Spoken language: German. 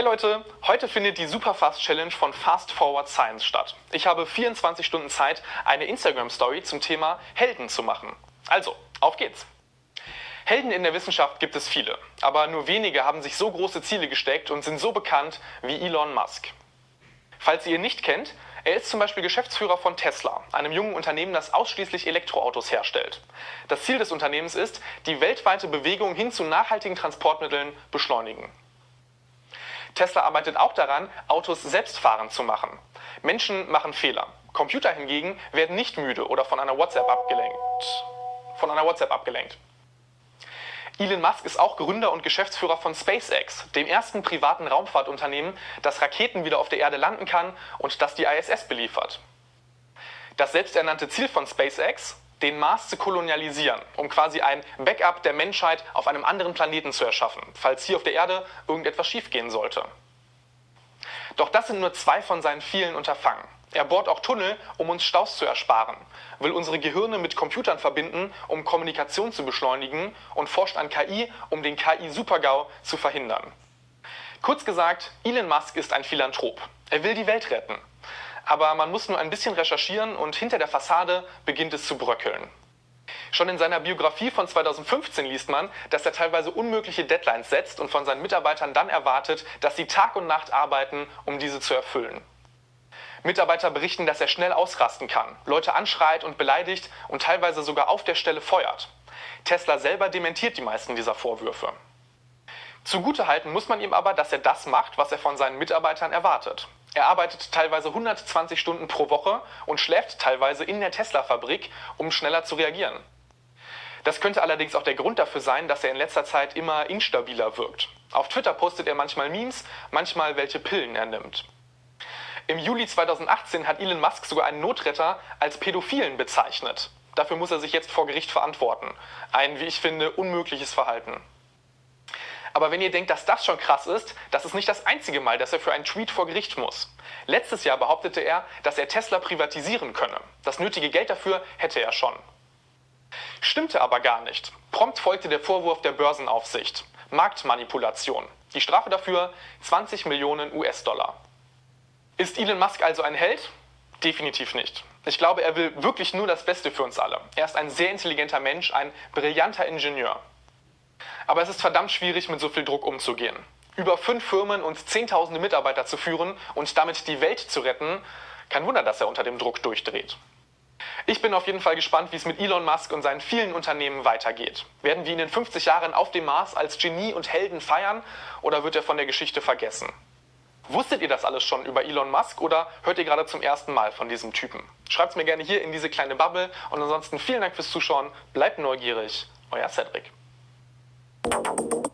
Hey Leute, heute findet die Superfast Challenge von Fast Forward Science statt. Ich habe 24 Stunden Zeit, eine Instagram Story zum Thema Helden zu machen. Also, auf geht's! Helden in der Wissenschaft gibt es viele, aber nur wenige haben sich so große Ziele gesteckt und sind so bekannt wie Elon Musk. Falls ihr ihn nicht kennt, er ist zum Beispiel Geschäftsführer von Tesla, einem jungen Unternehmen, das ausschließlich Elektroautos herstellt. Das Ziel des Unternehmens ist, die weltweite Bewegung hin zu nachhaltigen Transportmitteln beschleunigen. Tesla arbeitet auch daran, Autos selbstfahrend zu machen. Menschen machen Fehler. Computer hingegen werden nicht müde oder von einer WhatsApp abgelenkt. Von einer WhatsApp abgelenkt. Elon Musk ist auch Gründer und Geschäftsführer von SpaceX, dem ersten privaten Raumfahrtunternehmen, das Raketen wieder auf der Erde landen kann und das die ISS beliefert. Das selbsternannte Ziel von SpaceX, den Mars zu kolonialisieren, um quasi ein Backup der Menschheit auf einem anderen Planeten zu erschaffen, falls hier auf der Erde irgendetwas schiefgehen sollte. Doch das sind nur zwei von seinen vielen Unterfangen. Er bohrt auch Tunnel, um uns Staus zu ersparen, will unsere Gehirne mit Computern verbinden, um Kommunikation zu beschleunigen und forscht an KI, um den KI-Supergau zu verhindern. Kurz gesagt, Elon Musk ist ein Philanthrop. Er will die Welt retten aber man muss nur ein bisschen recherchieren und hinter der Fassade beginnt es zu bröckeln. Schon in seiner Biografie von 2015 liest man, dass er teilweise unmögliche Deadlines setzt und von seinen Mitarbeitern dann erwartet, dass sie Tag und Nacht arbeiten, um diese zu erfüllen. Mitarbeiter berichten, dass er schnell ausrasten kann, Leute anschreit und beleidigt und teilweise sogar auf der Stelle feuert. Tesla selber dementiert die meisten dieser Vorwürfe. Zugutehalten muss man ihm aber, dass er das macht, was er von seinen Mitarbeitern erwartet. Er arbeitet teilweise 120 Stunden pro Woche und schläft teilweise in der Tesla-Fabrik, um schneller zu reagieren. Das könnte allerdings auch der Grund dafür sein, dass er in letzter Zeit immer instabiler wirkt. Auf Twitter postet er manchmal Memes, manchmal welche Pillen er nimmt. Im Juli 2018 hat Elon Musk sogar einen Notretter als Pädophilen bezeichnet. Dafür muss er sich jetzt vor Gericht verantworten. Ein, wie ich finde, unmögliches Verhalten. Aber wenn ihr denkt, dass das schon krass ist, das ist nicht das einzige Mal, dass er für einen Tweet vor Gericht muss. Letztes Jahr behauptete er, dass er Tesla privatisieren könne. Das nötige Geld dafür hätte er schon. Stimmte aber gar nicht. Prompt folgte der Vorwurf der Börsenaufsicht. Marktmanipulation. Die Strafe dafür 20 Millionen US-Dollar. Ist Elon Musk also ein Held? Definitiv nicht. Ich glaube, er will wirklich nur das Beste für uns alle. Er ist ein sehr intelligenter Mensch, ein brillanter Ingenieur. Aber es ist verdammt schwierig, mit so viel Druck umzugehen. Über fünf Firmen und zehntausende Mitarbeiter zu führen und damit die Welt zu retten, kein Wunder, dass er unter dem Druck durchdreht. Ich bin auf jeden Fall gespannt, wie es mit Elon Musk und seinen vielen Unternehmen weitergeht. Werden wir ihn in 50 Jahren auf dem Mars als Genie und Helden feiern oder wird er von der Geschichte vergessen? Wusstet ihr das alles schon über Elon Musk oder hört ihr gerade zum ersten Mal von diesem Typen? Schreibt es mir gerne hier in diese kleine Bubble und ansonsten vielen Dank fürs Zuschauen, bleibt neugierig, euer Cedric. Thank you.